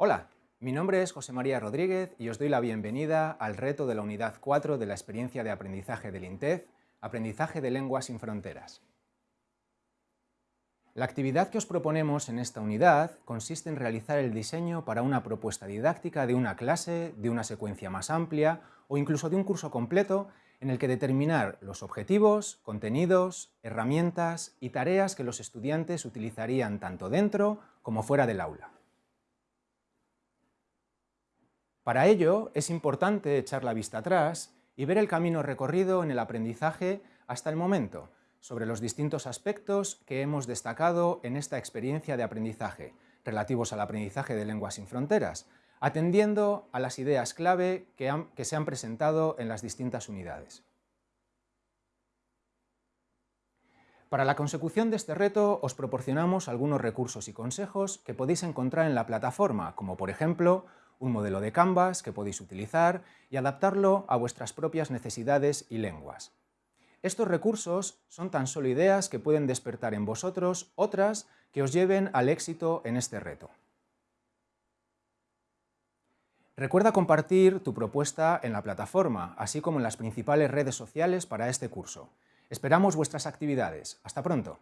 Hola, mi nombre es José María Rodríguez y os doy la bienvenida al reto de la Unidad 4 de la experiencia de aprendizaje del INTEF, Aprendizaje de Lenguas sin Fronteras. La actividad que os proponemos en esta unidad consiste en realizar el diseño para una propuesta didáctica de una clase, de una secuencia más amplia o incluso de un curso completo en el que determinar los objetivos, contenidos, herramientas y tareas que los estudiantes utilizarían tanto dentro como fuera del aula. Para ello es importante echar la vista atrás y ver el camino recorrido en el aprendizaje hasta el momento, sobre los distintos aspectos que hemos destacado en esta experiencia de aprendizaje, relativos al aprendizaje de lenguas sin fronteras, atendiendo a las ideas clave que, se han presentado en las distintas unidades. Para la consecución de este reto os proporcionamos algunos recursos y consejos que podéis encontrar en la plataforma, como por ejemplo un modelo de Canvas que podéis utilizar y adaptarlo a vuestras propias necesidades y lenguas. Estos recursos son tan solo ideas que pueden despertar en vosotros otras que os lleven al éxito en este reto. Recuerda compartir tu propuesta en la plataforma, así como en las principales redes sociales para este curso. Esperamos vuestras actividades. ¡Hasta pronto!